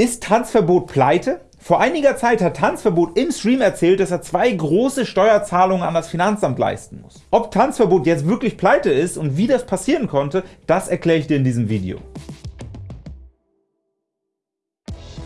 Ist Tanzverbot pleite? Vor einiger Zeit hat Tanzverbot im Stream erzählt, dass er zwei große Steuerzahlungen an das Finanzamt leisten muss. Ob Tanzverbot jetzt wirklich pleite ist und wie das passieren konnte, das erkläre ich dir in diesem Video.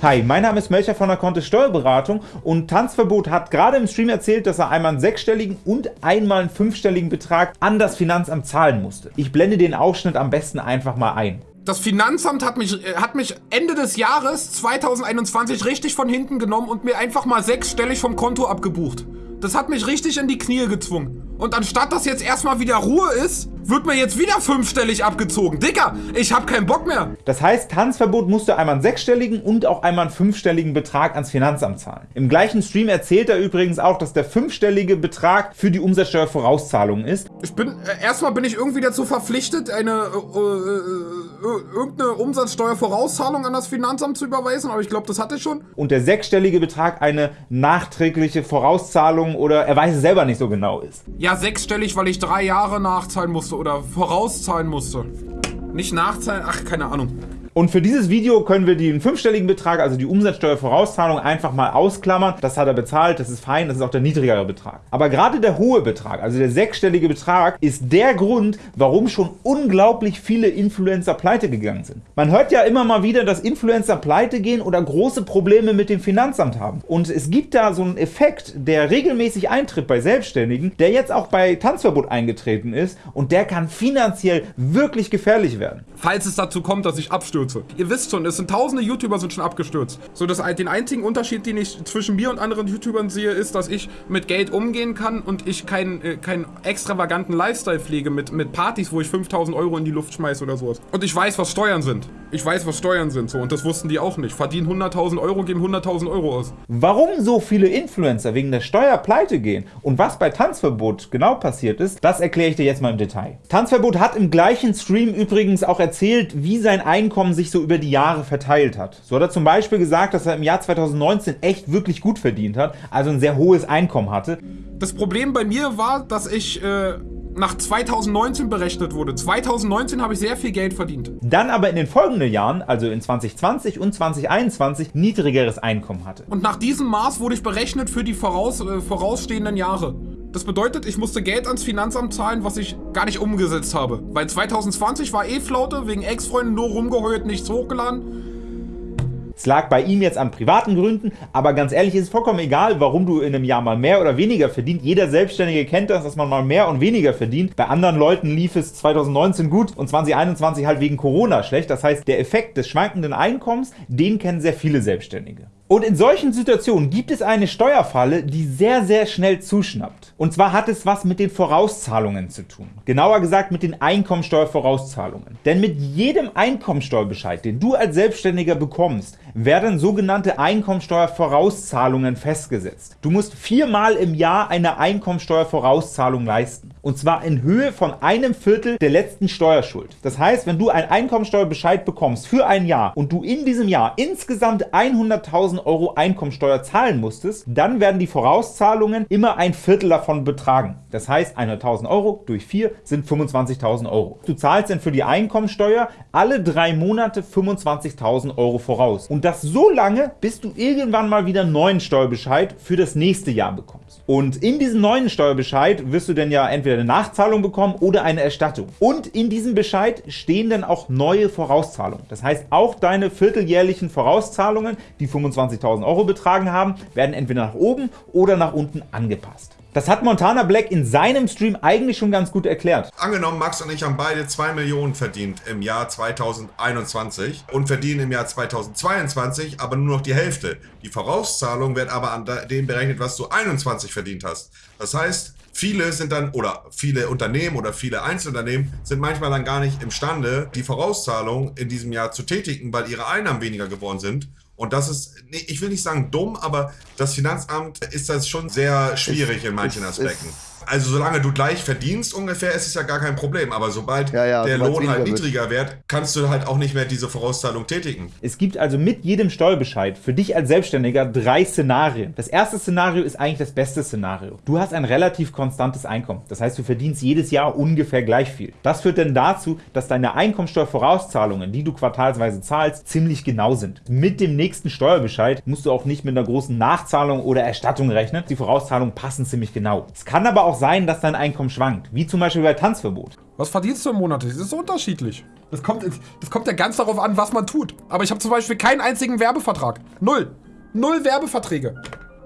Hi, mein Name ist Melcher von der Kontist Steuerberatung und Tanzverbot hat gerade im Stream erzählt, dass er einmal einen sechsstelligen und einmal einen fünfstelligen Betrag an das Finanzamt zahlen musste. Ich blende den Ausschnitt am besten einfach mal ein. Das Finanzamt hat mich, äh, hat mich Ende des Jahres 2021 richtig von hinten genommen und mir einfach mal sechsstellig vom Konto abgebucht. Das hat mich richtig in die Knie gezwungen. Und anstatt dass jetzt erstmal wieder Ruhe ist, wird mir jetzt wieder fünfstellig abgezogen. Dicker, ich hab keinen Bock mehr. Das heißt, Tanzverbot musste einmal einen sechsstelligen und auch einmal einen fünfstelligen Betrag ans Finanzamt zahlen. Im gleichen Stream erzählt er übrigens auch, dass der fünfstellige Betrag für die Umsatzsteuervorauszahlung ist. Ich bin, äh, erstmal bin ich irgendwie dazu verpflichtet, eine, äh, äh, äh, irgendeine Umsatzsteuervorauszahlung an das Finanzamt zu überweisen, aber ich glaube, das hatte ich schon. Und der sechsstellige Betrag eine nachträgliche Vorauszahlung oder er weiß es selber nicht so genau ist. Ja, sechsstellig, weil ich drei Jahre nachzahlen musste oder vorauszahlen musste. Nicht nachzahlen, ach, keine Ahnung. Und für dieses Video können wir den fünfstelligen Betrag, also die Umsatzsteuervorauszahlung, einfach mal ausklammern. Das hat er bezahlt, das ist fein, das ist auch der niedrigere Betrag. Aber gerade der hohe Betrag, also der sechsstellige Betrag, ist der Grund, warum schon unglaublich viele Influencer pleite gegangen sind. Man hört ja immer mal wieder, dass Influencer pleite gehen oder große Probleme mit dem Finanzamt haben. Und es gibt da so einen Effekt, der regelmäßig eintritt bei Selbstständigen, der jetzt auch bei Tanzverbot eingetreten ist und der kann finanziell wirklich gefährlich werden. Falls es dazu kommt, dass ich abstürze Abstürze. Ihr wisst schon, es sind tausende YouTuber sind schon abgestürzt. So, dass den einzigen Unterschied, den ich zwischen mir und anderen YouTubern sehe, ist, dass ich mit Geld umgehen kann und ich keinen äh, keinen extravaganten Lifestyle pflege mit, mit Partys, wo ich 5000 Euro in die Luft schmeiße oder sowas. Und ich weiß, was Steuern sind. Ich weiß, was Steuern sind, so. Und das wussten die auch nicht. Verdienen 100.000 Euro, geben 100.000 Euro aus. Warum so viele Influencer wegen der Steuer pleite gehen und was bei Tanzverbot genau passiert ist, das erkläre ich dir jetzt mal im Detail. Tanzverbot hat im gleichen Stream übrigens auch erzählt, wie sein Einkommen sich so über die Jahre verteilt hat. So hat er zum Beispiel gesagt, dass er im Jahr 2019 echt wirklich gut verdient hat, also ein sehr hohes Einkommen hatte. Das Problem bei mir war, dass ich äh, nach 2019 berechnet wurde. 2019 habe ich sehr viel Geld verdient. Dann aber in den folgenden Jahren, also in 2020 und 2021, niedrigeres Einkommen hatte. Und nach diesem Maß wurde ich berechnet für die voraus, äh, vorausstehenden Jahre. Das bedeutet, ich musste Geld ans Finanzamt zahlen, was ich gar nicht umgesetzt habe. Weil 2020 war eh Flaute, wegen Ex-Freunden nur rumgeheult, nichts hochgeladen. Es lag bei ihm jetzt an privaten Gründen, aber ganz ehrlich, ist es vollkommen egal, warum du in einem Jahr mal mehr oder weniger verdient. Jeder Selbstständige kennt das, dass man mal mehr und weniger verdient. Bei anderen Leuten lief es 2019 gut und 2021 halt wegen Corona schlecht. Das heißt, der Effekt des schwankenden Einkommens, den kennen sehr viele Selbstständige. Und in solchen Situationen gibt es eine Steuerfalle, die sehr, sehr schnell zuschnappt. Und zwar hat es was mit den Vorauszahlungen zu tun. Genauer gesagt mit den Einkommensteuervorauszahlungen. Denn mit jedem Einkommensteuerbescheid, den du als Selbstständiger bekommst, werden sogenannte Einkommensteuervorauszahlungen festgesetzt. Du musst viermal im Jahr eine Einkommensteuervorauszahlung leisten. Und zwar in Höhe von einem Viertel der letzten Steuerschuld. Das heißt, wenn du einen Einkommensteuerbescheid bekommst für ein Jahr und du in diesem Jahr insgesamt 100.000 Euro Einkommensteuer zahlen musstest, dann werden die Vorauszahlungen immer ein Viertel davon betragen. Das heißt, 100.000 Euro durch 4 sind 25.000 Euro. Du zahlst dann für die Einkommensteuer alle drei Monate 25.000 Euro voraus. Und das so lange, bis du irgendwann mal wieder einen neuen Steuerbescheid für das nächste Jahr bekommst. Und in diesem neuen Steuerbescheid wirst du dann ja entweder eine Nachzahlung bekommen oder eine Erstattung. Und in diesem Bescheid stehen dann auch neue Vorauszahlungen. Das heißt, auch deine vierteljährlichen Vorauszahlungen, die 25.000 Euro betragen haben, werden entweder nach oben oder nach unten angepasst. Das hat Montana Black in seinem Stream eigentlich schon ganz gut erklärt. Angenommen, Max und ich haben beide 2 Millionen verdient im Jahr 2021 und verdienen im Jahr 2022 aber nur noch die Hälfte. Die Vorauszahlung wird aber an dem berechnet, was du 21 verdient hast. Das heißt, Viele sind dann, oder viele Unternehmen oder viele Einzelunternehmen sind manchmal dann gar nicht imstande, die Vorauszahlung in diesem Jahr zu tätigen, weil ihre Einnahmen weniger geworden sind. Und das ist, ich will nicht sagen dumm, aber das Finanzamt ist das schon sehr schwierig in manchen Aspekten. Also solange du gleich verdienst ungefähr, ist es ja gar kein Problem. Aber sobald Ja, ja, der Lohn halt weniger wird. niedriger wird, kannst du halt auch nicht mehr diese Vorauszahlung tätigen. Es gibt also mit jedem Steuerbescheid für dich als Selbstständiger drei Szenarien. Das erste Szenario ist eigentlich das beste Szenario. Du hast ein relativ konstantes Einkommen. Das heißt, du verdienst jedes Jahr ungefähr gleich viel. Das führt dann dazu, dass deine Einkommensteuervorauszahlungen, die du quartalsweise zahlst, ziemlich genau sind. Mit dem nächsten Steuerbescheid musst du auch nicht mit einer großen Nachzahlung oder Erstattung rechnen. Die Vorauszahlungen passen ziemlich genau. Es kann aber auch sein, dass dein Einkommen schwankt, wie zum Beispiel bei Tanzverbot. Was verdienst du im Monat? Das ist so unterschiedlich. Das kommt, das kommt ja ganz darauf an, was man tut. Aber ich habe zum Beispiel keinen einzigen Werbevertrag. Null. Null Werbeverträge.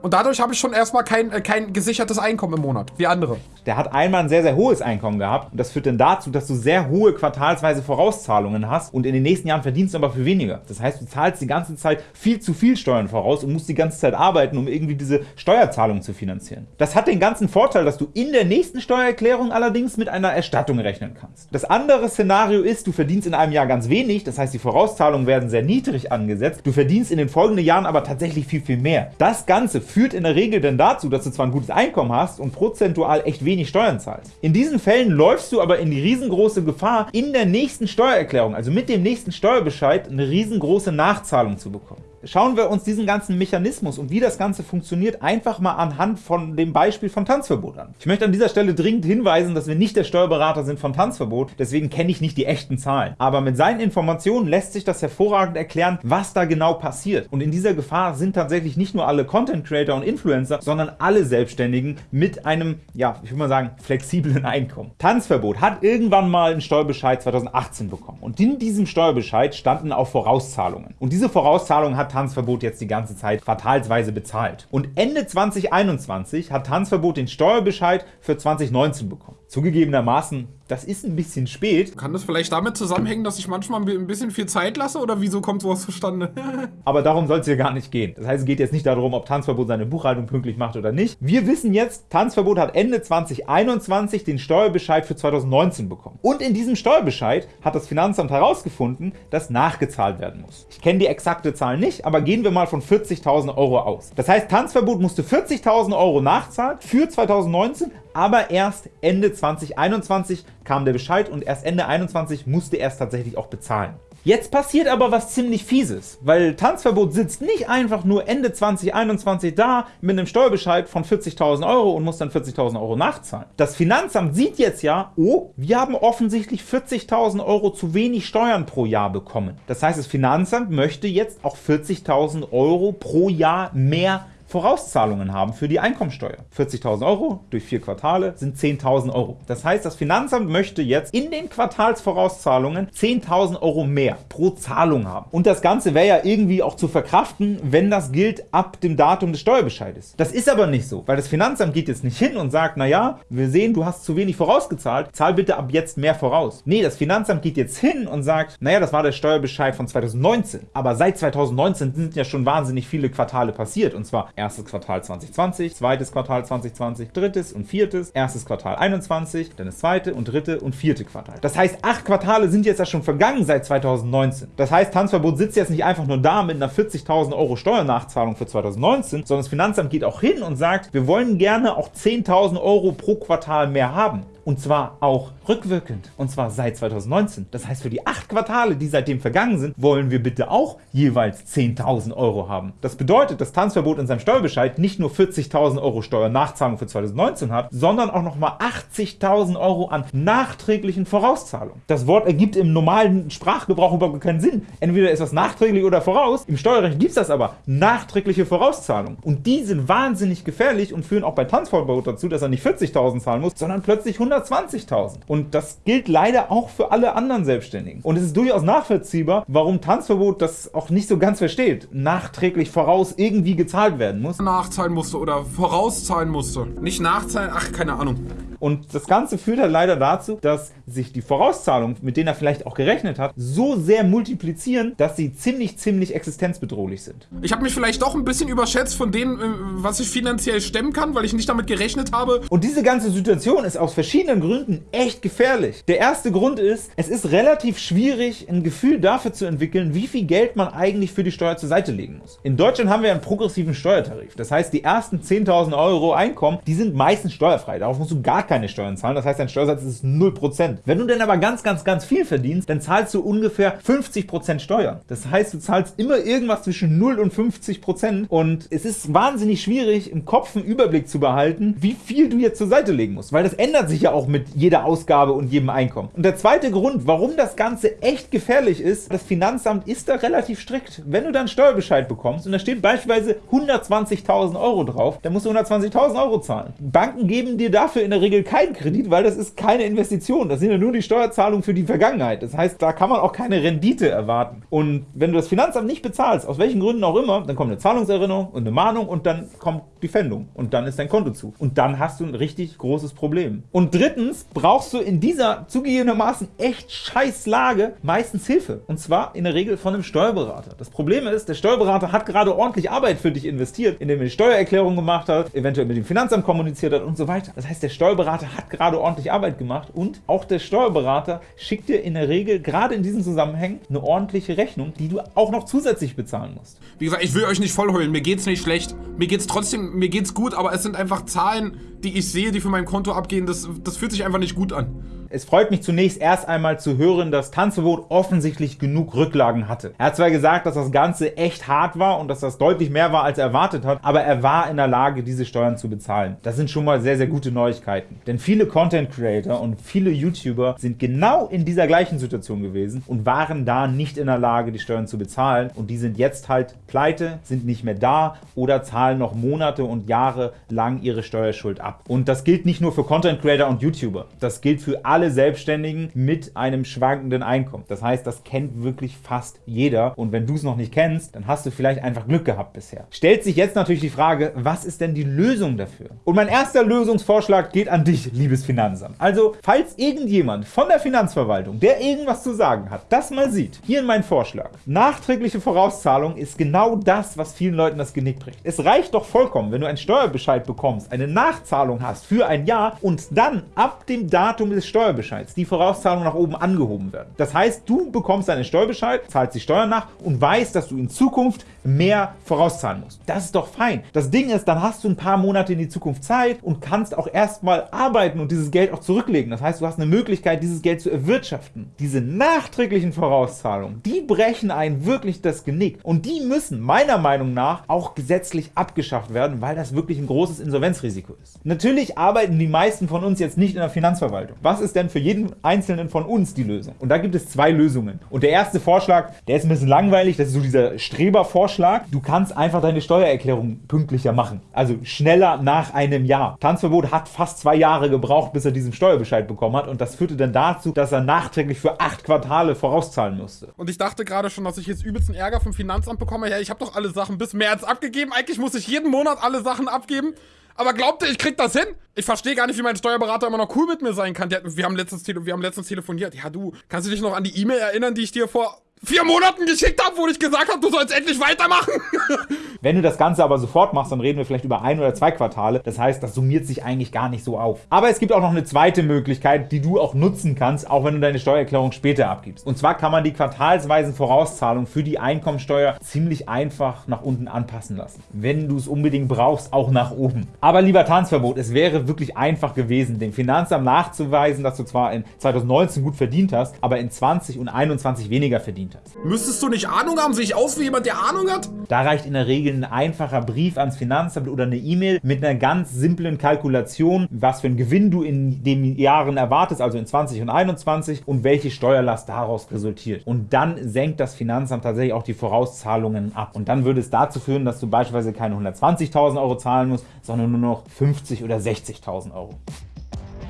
Und dadurch habe ich schon erstmal kein, äh, kein gesichertes Einkommen im Monat, wie andere. Der hat einmal ein sehr, sehr hohes Einkommen gehabt und das führt dann dazu, dass du sehr hohe quartalsweise Vorauszahlungen hast und in den nächsten Jahren verdienst du aber viel weniger. Das heißt, du zahlst die ganze Zeit viel zu viel Steuern voraus und musst die ganze Zeit arbeiten, um irgendwie diese Steuerzahlung zu finanzieren. Das hat den ganzen Vorteil, dass du in der nächsten Steuererklärung allerdings mit einer Erstattung rechnen kannst. Das andere Szenario ist, du verdienst in einem Jahr ganz wenig, das heißt, die Vorauszahlungen werden sehr niedrig angesetzt, du verdienst in den folgenden Jahren aber tatsächlich viel, viel mehr. Das Ganze führt in der Regel dann dazu, dass du zwar ein gutes Einkommen hast und prozentual echt wenig Steuern zahlst. In diesen Fällen läufst du aber in die riesengroße Gefahr, in der nächsten Steuererklärung, also mit dem nächsten Steuerbescheid, eine riesengroße Nachzahlung zu bekommen. Schauen wir uns diesen ganzen Mechanismus und wie das Ganze funktioniert einfach mal anhand von dem Beispiel von Tanzverbot an. Ich möchte an dieser Stelle dringend hinweisen, dass wir nicht der Steuerberater sind von Tanzverbot, deswegen kenne ich nicht die echten Zahlen. Aber mit seinen Informationen lässt sich das hervorragend erklären, was da genau passiert. Und in dieser Gefahr sind tatsächlich nicht nur alle Content Creator und Influencer, sondern alle Selbstständigen mit einem, ja, ich würde mal sagen, flexiblen Einkommen. Tanzverbot hat irgendwann mal einen Steuerbescheid 2018 bekommen. Und in diesem Steuerbescheid standen auch Vorauszahlungen. Und diese Vorauszahlungen hat Tanzverbot jetzt die ganze Zeit quartalsweise bezahlt. Und Ende 2021 hat Tanzverbot den Steuerbescheid für 2019 bekommen. Zugegebenermaßen, das ist ein bisschen spät, Kann das vielleicht damit zusammenhängen, dass ich manchmal ein bisschen viel Zeit lasse? Oder wieso kommt sowas zustande? aber darum soll es hier gar nicht gehen. Das heißt, es geht jetzt nicht darum, ob Tanzverbot seine Buchhaltung pünktlich macht oder nicht. Wir wissen jetzt, Tanzverbot hat Ende 2021 den Steuerbescheid für 2019 bekommen. Und in diesem Steuerbescheid hat das Finanzamt herausgefunden, dass nachgezahlt werden muss. Ich kenne die exakte Zahl nicht, aber gehen wir mal von 40.000 Euro aus. Das heißt, Tanzverbot musste 40.000 Euro nachzahlen für 2019, aber erst Ende 2021 kam der Bescheid und erst Ende 2021 musste er es tatsächlich auch bezahlen. Jetzt passiert aber was ziemlich Fieses, weil Tanzverbot sitzt nicht einfach nur Ende 2021 da mit einem Steuerbescheid von 40.000 Euro und muss dann 40.000 Euro nachzahlen. Das Finanzamt sieht jetzt ja, oh, wir haben offensichtlich 40.000 Euro zu wenig Steuern pro Jahr bekommen. Das heißt, das Finanzamt möchte jetzt auch 40.000 Euro pro Jahr mehr Vorauszahlungen haben für die Einkommensteuer. 40.000 Euro durch vier Quartale sind 10.000 Euro. Das heißt, das Finanzamt möchte jetzt in den Quartalsvorauszahlungen 10.000 Euro mehr pro Zahlung haben. Und das Ganze wäre ja irgendwie auch zu verkraften, wenn das gilt ab dem Datum des Steuerbescheides. Das ist aber nicht so, weil das Finanzamt geht jetzt nicht hin und sagt, naja, wir sehen, du hast zu wenig vorausgezahlt, zahl bitte ab jetzt mehr voraus. Nee, das Finanzamt geht jetzt hin und sagt, naja, das war der Steuerbescheid von 2019. Aber seit 2019 sind ja schon wahnsinnig viele Quartale passiert. Und zwar erstes Quartal 2020, zweites Quartal 2020, drittes und viertes, erstes Quartal 21, dann das zweite und dritte und vierte Quartal. Das heißt, acht Quartale sind jetzt ja schon vergangen seit 2019. Das heißt, Tanzverbot sitzt jetzt nicht einfach nur da mit einer 40.000 Euro Steuernachzahlung für 2019, sondern das Finanzamt geht auch hin und sagt, wir wollen gerne auch 10.000 Euro pro Quartal mehr haben. Und zwar auch rückwirkend. Und zwar seit 2019. Das heißt, für die acht Quartale, die seitdem vergangen sind, wollen wir bitte auch jeweils 10.000 Euro haben. Das bedeutet, dass Tanzverbot in seinem Steuerbescheid nicht nur 40.000 Euro Steuernachzahlung für 2019 hat, sondern auch nochmal 80.000 Euro an nachträglichen Vorauszahlungen. Das Wort ergibt im normalen Sprachgebrauch überhaupt keinen Sinn. Entweder ist das nachträglich oder voraus. Im Steuerrecht gibt es das aber. Nachträgliche Vorauszahlungen. Und die sind wahnsinnig gefährlich und führen auch bei Tanzverbot dazu, dass er nicht 40.000 zahlen muss, sondern plötzlich 120.000. Und das gilt leider auch für alle anderen Selbstständigen. Und es ist durchaus nachvollziehbar, warum Tanzverbot das auch nicht so ganz versteht. Nachträglich voraus irgendwie gezahlt werden muss. Nachzahlen musste oder vorauszahlen musste. Nicht nachzahlen, ach, keine Ahnung. Und das Ganze führt halt leider dazu, dass sich die Vorauszahlungen, mit denen er vielleicht auch gerechnet hat, so sehr multiplizieren, dass sie ziemlich, ziemlich existenzbedrohlich sind. Ich habe mich vielleicht doch ein bisschen überschätzt von dem, äh, was ich finanziell stemmen kann, weil ich nicht damit gerechnet habe. Und diese ganze Situation ist aus verschiedenen Gründen echt gefährlich. Der erste Grund ist, es ist relativ schwierig, ein Gefühl dafür zu entwickeln, wie viel Geld man eigentlich für die Steuer zur Seite legen muss. In Deutschland haben wir einen progressiven Steuertarif. Das heißt, die ersten 10.000 Euro Einkommen, die sind meistens steuerfrei. Darauf musst du gar keine Steuern zahlen. Das heißt, dein Steuersatz ist 0%. Wenn du dann aber ganz, ganz, ganz viel verdienst, dann zahlst du ungefähr 50% Steuern. Das heißt, du zahlst immer irgendwas zwischen 0 und 50% und es ist wahnsinnig schwierig, im Kopf einen Überblick zu behalten, wie viel du jetzt zur Seite legen musst, weil das ändert sich ja auch mit jeder Ausgabe und jedem Einkommen. Und der zweite Grund, warum das Ganze echt gefährlich ist, das Finanzamt ist da relativ strikt. Wenn du dann Steuerbescheid bekommst und da steht beispielsweise 120.000 Euro drauf, dann musst du 120.000 Euro zahlen. Banken geben dir dafür in der Regel keinen Kredit, weil das ist keine Investition. Das sind ja nur die Steuerzahlungen für die Vergangenheit. Das heißt, da kann man auch keine Rendite erwarten. Und wenn du das Finanzamt nicht bezahlst, aus welchen Gründen auch immer, dann kommt eine Zahlungserinnerung und eine Mahnung und dann kommt die Pfändung und dann ist dein Konto zu. Und dann hast du ein richtig großes Problem. Und drittens brauchst du in dieser zugegebenermaßen echt scheiß Lage meistens Hilfe. Und zwar in der Regel von einem Steuerberater. Das Problem ist, der Steuerberater hat gerade ordentlich Arbeit für dich investiert, indem er die Steuererklärung gemacht hat, eventuell mit dem Finanzamt kommuniziert hat und so weiter. Das heißt, der Steuerberater hat gerade ordentlich Arbeit gemacht und auch der Steuerberater schickt dir in der Regel gerade in diesen Zusammenhängen eine ordentliche Rechnung, die du auch noch zusätzlich bezahlen musst. Wie gesagt, ich will euch nicht vollheulen. Mir geht's nicht schlecht. Mir geht's trotzdem, mir geht's gut, aber es sind einfach Zahlen, die ich sehe, die von meinem Konto abgehen. Das, das fühlt sich einfach nicht gut an. Es freut mich zunächst erst einmal zu hören, dass Tanzverbot offensichtlich genug Rücklagen hatte. Er hat zwar gesagt, dass das Ganze echt hart war und dass das deutlich mehr war, als er erwartet hat, aber er war in der Lage, diese Steuern zu bezahlen. Das sind schon mal sehr, sehr gute Neuigkeiten. Denn viele Content Creator und viele YouTuber sind genau in dieser gleichen Situation gewesen und waren da nicht in der Lage, die Steuern zu bezahlen. Und die sind jetzt halt pleite, sind nicht mehr da oder zahlen noch Monate und Jahre lang ihre Steuerschuld ab. Und das gilt nicht nur für Content Creator und YouTuber. Das gilt für alle alle Selbstständigen mit einem schwankenden Einkommen. Das heißt, das kennt wirklich fast jeder. Und wenn du es noch nicht kennst, dann hast du vielleicht einfach Glück gehabt bisher. Stellt sich jetzt natürlich die Frage, was ist denn die Lösung dafür? Und mein erster Lösungsvorschlag geht an dich, liebes Finanzamt. Also, falls irgendjemand von der Finanzverwaltung, der irgendwas zu sagen hat, das mal sieht, hier mein Vorschlag. Nachträgliche Vorauszahlung ist genau das, was vielen Leuten das Genick bricht. Es reicht doch vollkommen, wenn du einen Steuerbescheid bekommst, eine Nachzahlung hast für ein Jahr und dann ab dem Datum des Steuerbescheids Steuerbescheids die Vorauszahlung nach oben angehoben werden. Das heißt, du bekommst deinen Steuerbescheid, zahlst die Steuern nach und weißt, dass du in Zukunft mehr vorauszahlen musst. Das ist doch fein. Das Ding ist, dann hast du ein paar Monate in die Zukunft Zeit und kannst auch erstmal arbeiten und dieses Geld auch zurücklegen. Das heißt, du hast eine Möglichkeit, dieses Geld zu erwirtschaften. Diese nachträglichen Vorauszahlungen, die brechen einen wirklich das Genick. Und die müssen meiner Meinung nach auch gesetzlich abgeschafft werden, weil das wirklich ein großes Insolvenzrisiko ist. Natürlich arbeiten die meisten von uns jetzt nicht in der Finanzverwaltung. Was ist denn für jeden Einzelnen von uns die Lösung? Und da gibt es zwei Lösungen. Und der erste Vorschlag, der ist ein bisschen langweilig, das ist so dieser Strebervorschlag, Vorschlag, du kannst einfach deine Steuererklärung pünktlicher machen. Also schneller nach einem Jahr. Tanzverbot hat fast zwei Jahre gebraucht, bis er diesen Steuerbescheid bekommen hat und das führte dann dazu, dass er nachträglich für acht Quartale vorauszahlen musste. Und ich dachte gerade schon, dass ich jetzt übelsten Ärger vom Finanzamt bekomme. Ja, ich habe doch alle Sachen bis März abgegeben. Eigentlich muss ich jeden Monat alle Sachen abgeben. Aber glaubt ihr, ich krieg das hin? Ich verstehe gar nicht, wie mein Steuerberater immer noch cool mit mir sein kann. wir, haben letztens, wir haben letztens telefoniert. Ja, du, kannst du dich noch an die E-Mail erinnern, die ich dir vor vier Monaten geschickt habe, wo ich gesagt habe, du sollst endlich weitermachen. Wenn du das Ganze aber sofort machst, dann reden wir vielleicht über ein oder zwei Quartale. Das heißt, das summiert sich eigentlich gar nicht so auf. Aber es gibt auch noch eine zweite Möglichkeit, die du auch nutzen kannst, auch wenn du deine Steuererklärung später abgibst. Und zwar kann man die quartalsweisen Vorauszahlungen für die Einkommensteuer ziemlich einfach nach unten anpassen lassen. Wenn du es unbedingt brauchst, auch nach oben. Aber lieber Tanzverbot, es wäre wirklich einfach gewesen, dem Finanzamt nachzuweisen, dass du zwar in 2019 gut verdient hast, aber in 20 und 21 weniger verdient hast. Müsstest du nicht Ahnung haben? Sehe ich aus wie jemand, der Ahnung hat? Da reicht in der Regel ein einfacher Brief ans Finanzamt oder eine E-Mail mit einer ganz simplen Kalkulation, was für einen Gewinn du in den Jahren erwartest, also in 20 und 21 und welche Steuerlast daraus resultiert. Und dann senkt das Finanzamt tatsächlich auch die Vorauszahlungen ab. Und dann würde es dazu führen, dass du beispielsweise keine 120.000 Euro zahlen musst, sondern nur noch 50 oder 60.000 Euro.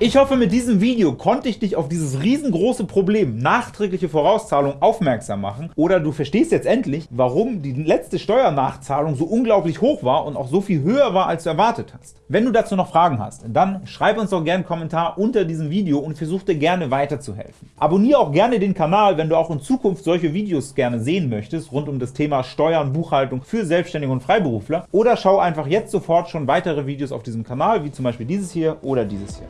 Ich hoffe, mit diesem Video konnte ich dich auf dieses riesengroße Problem nachträgliche Vorauszahlung aufmerksam machen oder du verstehst jetzt endlich, warum die letzte Steuernachzahlung so unglaublich hoch war und auch so viel höher war, als du erwartet hast. Wenn du dazu noch Fragen hast, dann schreib uns doch gerne einen Kommentar unter diesem Video und versuch dir gerne weiterzuhelfen. Abonniere auch gerne den Kanal, wenn du auch in Zukunft solche Videos gerne sehen möchtest, rund um das Thema Steuern, Buchhaltung für Selbstständige und Freiberufler oder schau einfach jetzt sofort schon weitere Videos auf diesem Kanal, wie zum Beispiel dieses hier oder dieses hier.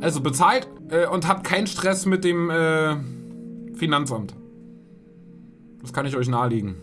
Also bezahlt äh, und habt keinen Stress mit dem äh, Finanzamt. Das kann ich euch nahelegen.